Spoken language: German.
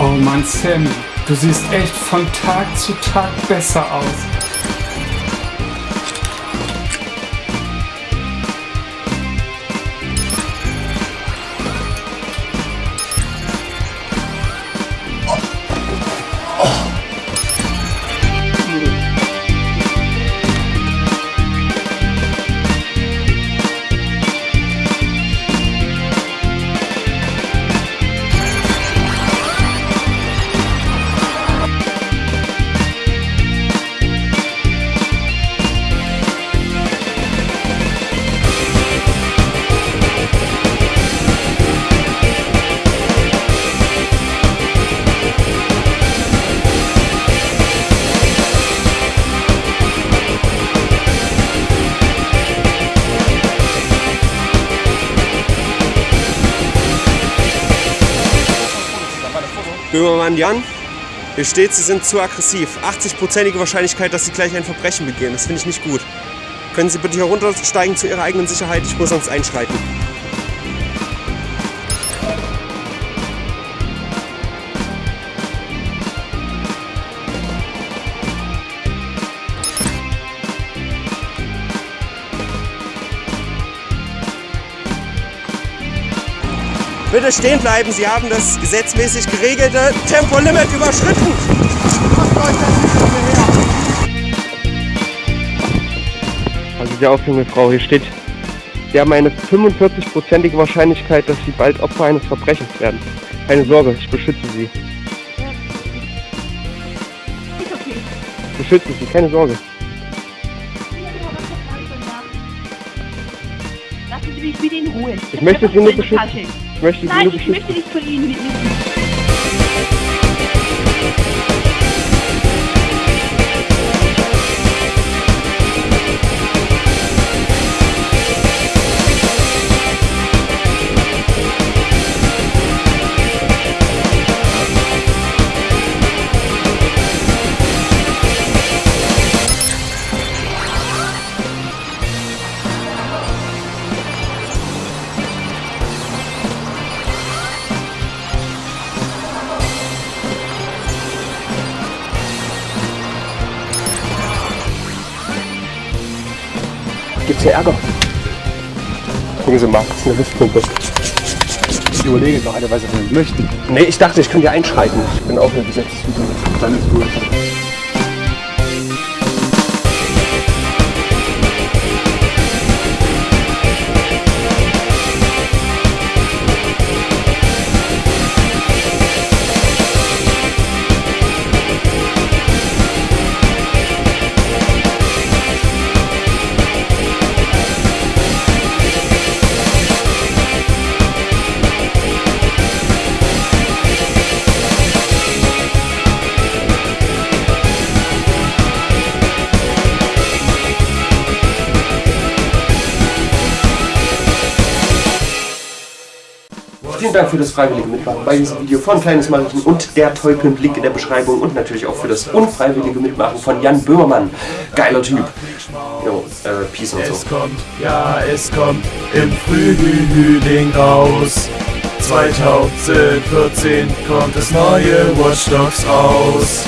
Oh Mann, Sam, du siehst echt von Tag zu Tag besser aus. Böhmermann Jan, hier steht, Sie sind zu aggressiv. 80-prozentige Wahrscheinlichkeit, dass Sie gleich ein Verbrechen begehen. Das finde ich nicht gut. Können Sie bitte heruntersteigen zu Ihrer eigenen Sicherheit? Ich muss sonst einschreiten. Bitte stehen bleiben, Sie haben das gesetzmäßig geregelte Tempolimit überschritten. Also die aufhören, Frau, hier steht, Sie haben eine 45-prozentige Wahrscheinlichkeit, dass Sie bald Opfer eines Verbrechens werden. Keine Sorge, ich beschütze Sie. Ist okay. Ich beschütze Sie, keine Sorge. Lassen Sie mich in Ruhe. Ich möchte Sie nur beschützen. Ich möchte Nein, ich möchte nicht von Ihnen Gibt's hier Ärger? Gucken Sie mal, das ist eine Luftpumpe. Ich überlege noch eine Weise, wenn Sie möchten. Nee, ich dachte, ich könnte ja einschreiten. Ich bin auch eine Gesetzesfigur. Dann ist gut. Vielen Dank für das freiwillige Mitmachen bei diesem Video von Kleines Mariechen und der tollkühn Link in der Beschreibung und natürlich auch für das unfreiwillige Mitmachen von Jan Böhmermann. Geiler Typ. Jo, äh, Peace und so. Es kommt, ja, es kommt im Frühling raus. 2014 kommt das neue Watch Dogs raus.